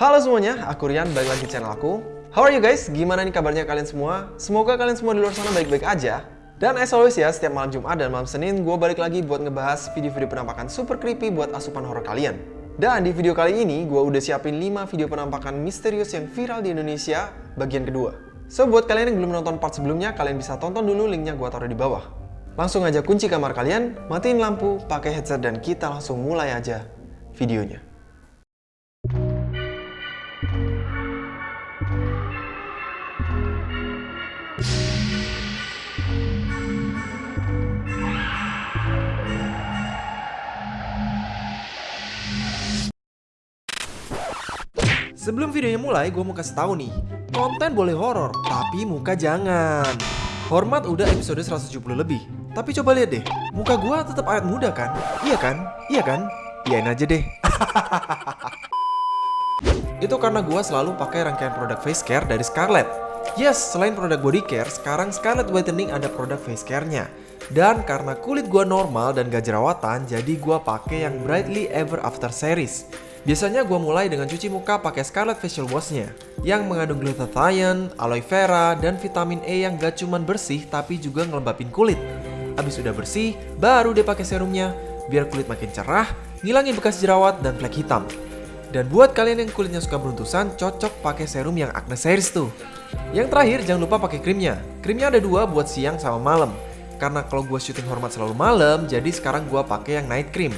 Halo semuanya, aku Rian, balik lagi di channel aku. How are you guys? Gimana nih kabarnya kalian semua? Semoga kalian semua di luar sana baik-baik aja. Dan as always ya, setiap malam Jumat dan malam Senin, gue balik lagi buat ngebahas video-video penampakan super creepy buat asupan horror kalian. Dan di video kali ini, gue udah siapin 5 video penampakan misterius yang viral di Indonesia, bagian kedua. So, buat kalian yang belum nonton part sebelumnya, kalian bisa tonton dulu linknya gue taruh di bawah. Langsung aja kunci kamar kalian, matiin lampu, pakai headset, dan kita langsung mulai aja videonya. Videonya mulai, gue mau kasih tahu nih, konten boleh horor, tapi muka jangan. Hormat udah episode 170 lebih, tapi coba lihat deh, muka gue tetap awet muda kan? Iya kan? Iya kan? Iyain aja deh. Itu karena gue selalu pakai rangkaian produk face care dari Scarlett. Yes, selain produk body care, sekarang Scarlett Whitening ada produk face care-nya. Dan karena kulit gue normal dan gak jerawatan, jadi gue pakai yang Brightly Ever After series. Biasanya gue mulai dengan cuci muka pakai Scarlett Facial Wash-nya yang mengandung glutathione, aloe vera, dan vitamin E yang gak cuman bersih tapi juga ngelembapin kulit. Abis udah bersih, baru deh pakai serumnya biar kulit makin cerah, ngilangin bekas jerawat dan flek hitam. Dan buat kalian yang kulitnya suka beruntusan, cocok pakai serum yang Acne Series tuh. Yang terakhir, jangan lupa pakai krimnya. Krimnya ada dua buat siang sama malam. Karena kalau gue syuting hormat selalu malam, jadi sekarang gue pakai yang night cream.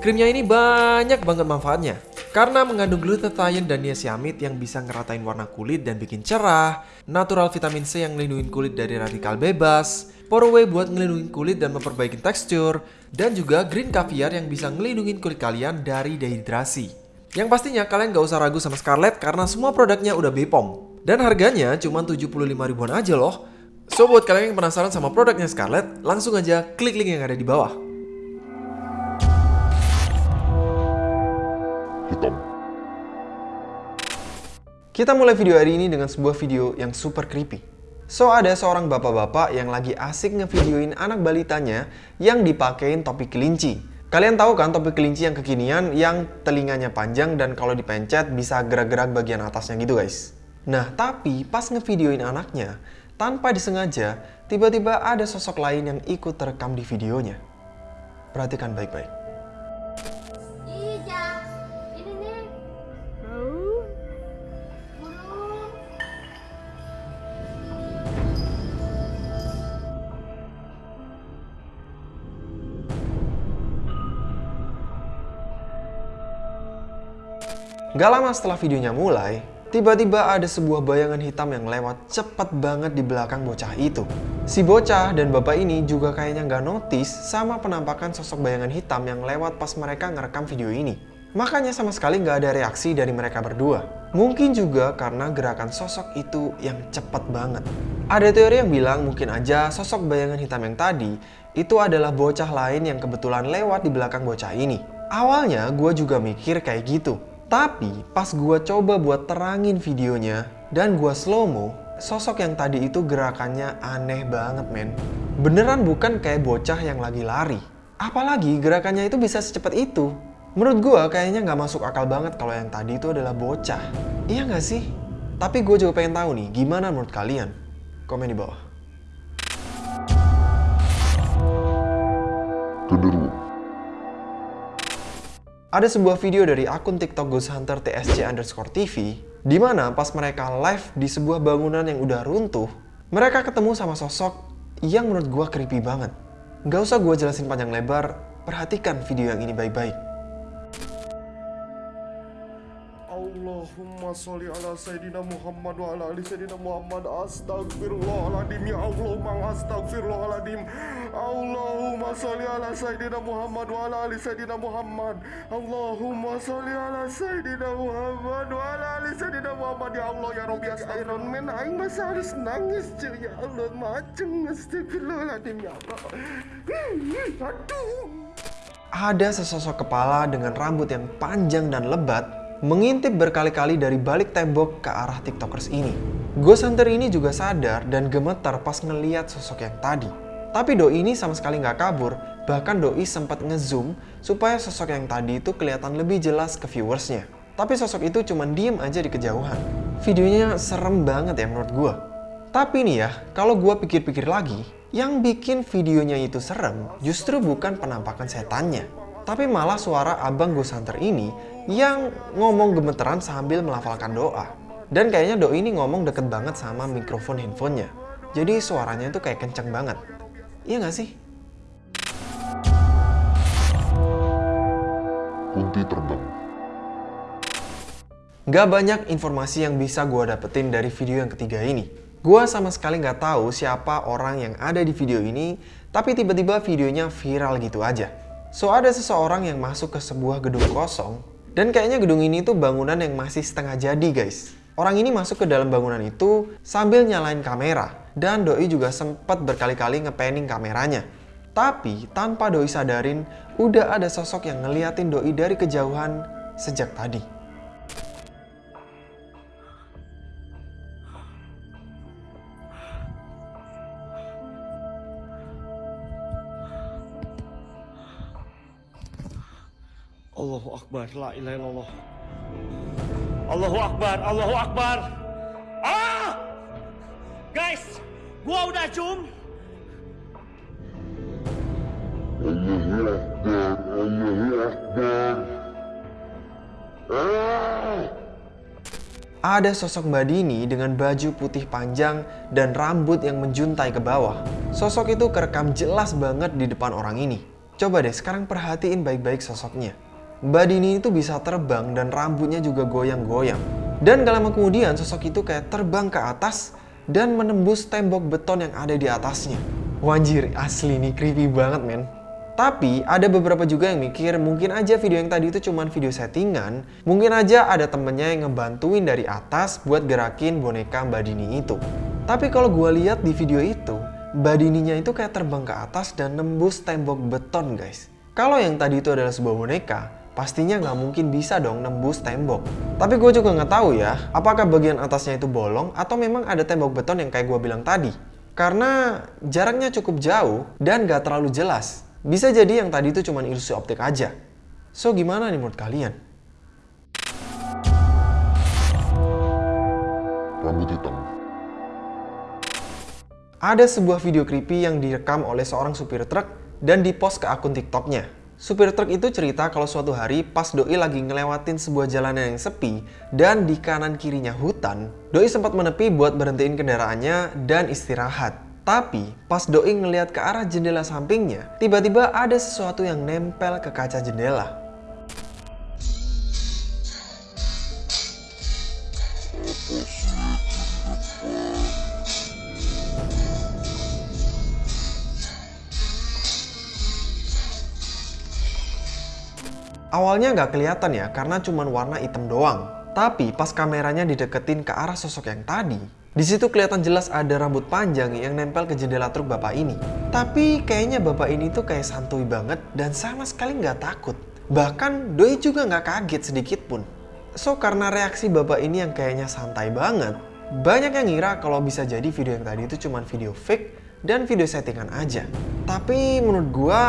Krimnya ini banyak banget manfaatnya. Karena mengandung glutathione dan niacinamide yang bisa ngeratain warna kulit dan bikin cerah, natural vitamin C yang melindungi kulit dari radikal bebas, Poroway buat ngelindungin kulit dan memperbaiki tekstur, dan juga green caviar yang bisa ngelindungin kulit kalian dari dehidrasi. Yang pastinya kalian gak usah ragu sama Scarlett karena semua produknya udah Bepom. Dan harganya cuma 75 ribuan aja loh. So buat kalian yang penasaran sama produknya Scarlett, langsung aja klik link yang ada di bawah. Hitam. Kita mulai video hari ini dengan sebuah video yang super creepy. So, ada seorang bapak-bapak yang lagi asik ngevideoin anak balitanya yang dipakein topi kelinci. Kalian tahu kan topi kelinci yang kekinian yang telinganya panjang dan kalau dipencet bisa gerak-gerak bagian atasnya gitu guys. Nah, tapi pas ngevideoin anaknya, tanpa disengaja, tiba-tiba ada sosok lain yang ikut terekam di videonya. Perhatikan baik-baik. Gak lama setelah videonya mulai, tiba-tiba ada sebuah bayangan hitam yang lewat cepat banget di belakang bocah itu. Si bocah dan bapak ini juga kayaknya gak notice sama penampakan sosok bayangan hitam yang lewat pas mereka ngerekam video ini. Makanya sama sekali gak ada reaksi dari mereka berdua. Mungkin juga karena gerakan sosok itu yang cepat banget. Ada teori yang bilang mungkin aja sosok bayangan hitam yang tadi itu adalah bocah lain yang kebetulan lewat di belakang bocah ini. Awalnya gue juga mikir kayak gitu. Tapi pas gue coba buat terangin videonya dan gue slow-mo, sosok yang tadi itu gerakannya aneh banget men. Beneran bukan kayak bocah yang lagi lari. Apalagi gerakannya itu bisa secepat itu. Menurut gue kayaknya nggak masuk akal banget kalau yang tadi itu adalah bocah. Iya nggak sih? Tapi gue juga pengen tahu nih, gimana menurut kalian? Komen di bawah. Ada sebuah video dari akun TikTok Ghost Hunter TSC underscore TV di mana pas mereka live di sebuah bangunan yang udah runtuh, mereka ketemu sama sosok yang menurut gua creepy banget. Gak usah gua jelasin panjang lebar, perhatikan video yang ini baik-baik. Allahumma sholli ala Sayyidina Muhammad wa ala ali Sayyidina Muhammad. Astagfirullahaladzim Ya Allah mang astagfirullahaladzim Allahumma sholli ala Sayyidina Muhammad wa ala ali Sayyidina Muhammad. Allahumma sholli ala Sayyidina Muhammad wa ala ali Sayyidina Muhammad. Ya Allah ya Rabbi Man Aing masa harus nangis cuy Ya Allah macem Astagfirullahaladzim ya Allah. Aduh. Ada sesosok kepala dengan rambut yang panjang dan lebat mengintip berkali-kali dari balik tembok ke arah tiktokers ini. Ghost Hunter ini juga sadar dan gemetar pas ngeliat sosok yang tadi. Tapi Doi ini sama sekali nggak kabur, bahkan Doi sempat ngezoom supaya sosok yang tadi itu kelihatan lebih jelas ke viewersnya. Tapi sosok itu cuma diem aja di kejauhan. Videonya serem banget ya menurut gue. Tapi nih ya, kalau gue pikir-pikir lagi, yang bikin videonya itu serem justru bukan penampakan setannya. Tapi malah suara abang gue santer ini yang ngomong gemeteran sambil melafalkan doa. Dan kayaknya doi ini ngomong deket banget sama mikrofon handphonenya. Jadi suaranya itu kayak kenceng banget. Iya gak sih? Kunti terbang. Gak banyak informasi yang bisa gue dapetin dari video yang ketiga ini. Gue sama sekali gak tahu siapa orang yang ada di video ini, tapi tiba-tiba videonya viral gitu aja. So ada seseorang yang masuk ke sebuah gedung kosong, dan kayaknya gedung ini tuh bangunan yang masih setengah jadi guys. Orang ini masuk ke dalam bangunan itu sambil nyalain kamera, dan Doi juga sempat berkali-kali ngepanning kameranya. Tapi tanpa Doi sadarin, udah ada sosok yang ngeliatin Doi dari kejauhan sejak tadi. Akbar, la ilaha illallah. Allahu Akbar, Allahu Akbar. Ah! Guys, gua udah zoom. Allahu Akbar, Allahu Akbar. Ah! Ada sosok Mbak Dini dengan baju putih panjang dan rambut yang menjuntai ke bawah. Sosok itu kerekam jelas banget di depan orang ini. Coba deh sekarang perhatiin baik-baik sosoknya. Mbak Dini itu bisa terbang dan rambutnya juga goyang-goyang. Dan gak lama kemudian sosok itu kayak terbang ke atas dan menembus tembok beton yang ada di atasnya. Wanjir, asli nih creepy banget men. Tapi ada beberapa juga yang mikir mungkin aja video yang tadi itu cuman video settingan. Mungkin aja ada temennya yang ngebantuin dari atas buat gerakin boneka Mbak Dini itu. Tapi kalau gue lihat di video itu, Mbak Dininya itu kayak terbang ke atas dan nembus tembok beton guys. Kalau yang tadi itu adalah sebuah boneka, pastinya nggak mungkin bisa dong nembus tembok. Tapi gue juga nggak tahu ya, apakah bagian atasnya itu bolong atau memang ada tembok beton yang kayak gue bilang tadi. Karena jaraknya cukup jauh dan nggak terlalu jelas. Bisa jadi yang tadi itu cuma ilusi optik aja. So gimana nih menurut kalian? Rambut hitam. Ada sebuah video creepy yang direkam oleh seorang supir truk dan dipost ke akun TikToknya. Supir truk itu cerita kalau suatu hari pas Doi lagi ngelewatin sebuah jalanan yang sepi dan di kanan kirinya hutan, Doi sempat menepi buat berhentiin kendaraannya dan istirahat. Tapi pas Doi ngeliat ke arah jendela sampingnya, tiba-tiba ada sesuatu yang nempel ke kaca jendela. Awalnya nggak kelihatan ya karena cuma warna hitam doang. Tapi pas kameranya dideketin ke arah sosok yang tadi, di situ kelihatan jelas ada rambut panjang yang nempel ke jendela truk bapak ini. Tapi kayaknya bapak ini tuh kayak santuy banget dan sama sekali nggak takut. Bahkan Doi juga nggak kaget sedikit pun. So karena reaksi bapak ini yang kayaknya santai banget, banyak yang ngira kalau bisa jadi video yang tadi itu cuma video fake dan video settingan aja. Tapi menurut gua,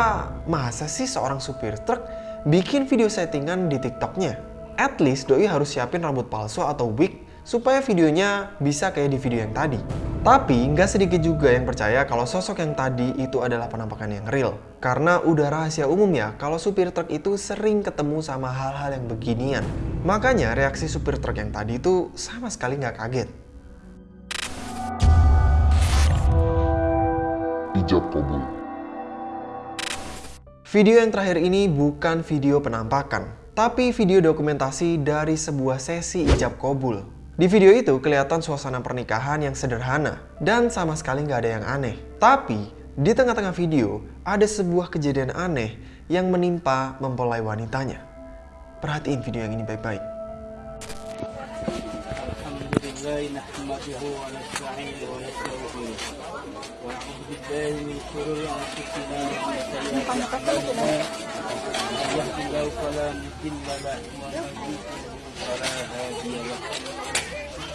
masa sih seorang supir truk bikin video settingan di TikToknya? At least Doi harus siapin rambut palsu atau wig supaya videonya bisa kayak di video yang tadi. Tapi nggak sedikit juga yang percaya kalau sosok yang tadi itu adalah penampakan yang real. Karena udah rahasia umum ya kalau supir truk itu sering ketemu sama hal-hal yang beginian. Makanya reaksi supir truk yang tadi itu sama sekali nggak kaget. Ijab kabul. Video yang terakhir ini bukan video penampakan, tapi video dokumentasi dari sebuah sesi ijab kabul. Di video itu kelihatan suasana pernikahan yang sederhana dan sama sekali nggak ada yang aneh. Tapi di tengah-tengah video ada sebuah kejadian aneh yang menimpa mempelai wanitanya. Perhatiin video yang ini baik-baik. الحمد لله نحمده ونستعينه ونستغفره ونعوذ بالله من شرور انفسنا ومن سيئات اعمالنا من يهد الله فلا مضل له ومن يضلل فلا هادي له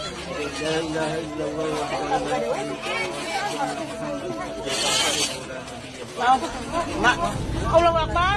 أشهد أن لا اله الا الله وحده لا شريك له واشهد ان محمدا عبده ورسوله لا نبي بعده Allah Akbar,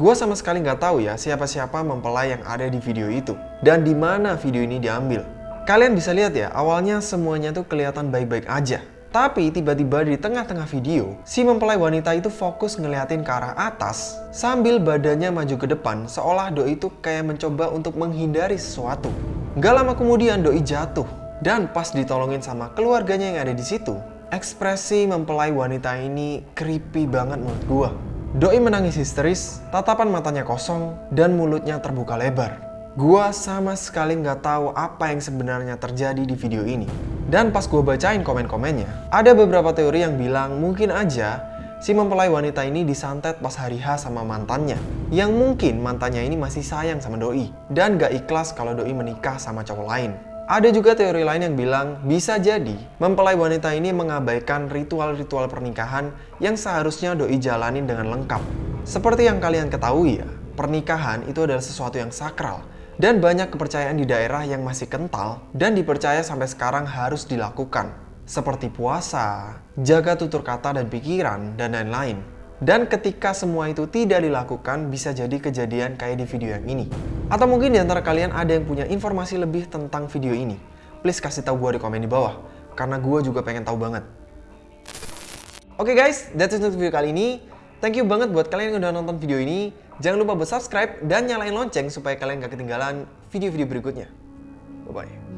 Gue sama sekali nggak tahu ya siapa-siapa mempelai yang ada di video itu. Dan di mana video ini diambil. Kalian bisa lihat ya, awalnya semuanya tuh kelihatan baik-baik aja. Tapi tiba-tiba di tengah-tengah video, si mempelai wanita itu fokus ngeliatin ke arah atas sambil badannya maju ke depan seolah doi itu kayak mencoba untuk menghindari sesuatu. Gak lama kemudian doi jatuh dan pas ditolongin sama keluarganya yang ada di situ, ekspresi mempelai wanita ini creepy banget menurut gua. Doi menangis histeris, tatapan matanya kosong, dan mulutnya terbuka lebar. Gua sama sekali nggak tahu apa yang sebenarnya terjadi di video ini. Dan pas gua bacain komen-komennya, ada beberapa teori yang bilang mungkin aja si mempelai wanita ini disantet pas hari H sama mantannya. Yang mungkin mantannya ini masih sayang sama Doi, dan gak ikhlas kalau Doi menikah sama cowok lain. Ada juga teori lain yang bilang bisa jadi mempelai wanita ini mengabaikan ritual-ritual pernikahan yang seharusnya doi jalanin dengan lengkap. Seperti yang kalian ketahui ya, pernikahan itu adalah sesuatu yang sakral dan banyak kepercayaan di daerah yang masih kental dan dipercaya sampai sekarang harus dilakukan. Seperti puasa, jaga tutur kata dan pikiran, dan lain-lain. Dan ketika semua itu tidak dilakukan, bisa jadi kejadian kayak di video yang ini. Atau mungkin di antara kalian ada yang punya informasi lebih tentang video ini. Please kasih tahu gue di komen di bawah, karena gue juga pengen tahu banget. Oke okay guys, that's it untuk video kali ini. Thank you banget buat kalian yang udah nonton video ini. Jangan lupa buat subscribe dan nyalain lonceng supaya kalian gak ketinggalan video-video berikutnya. Bye-bye.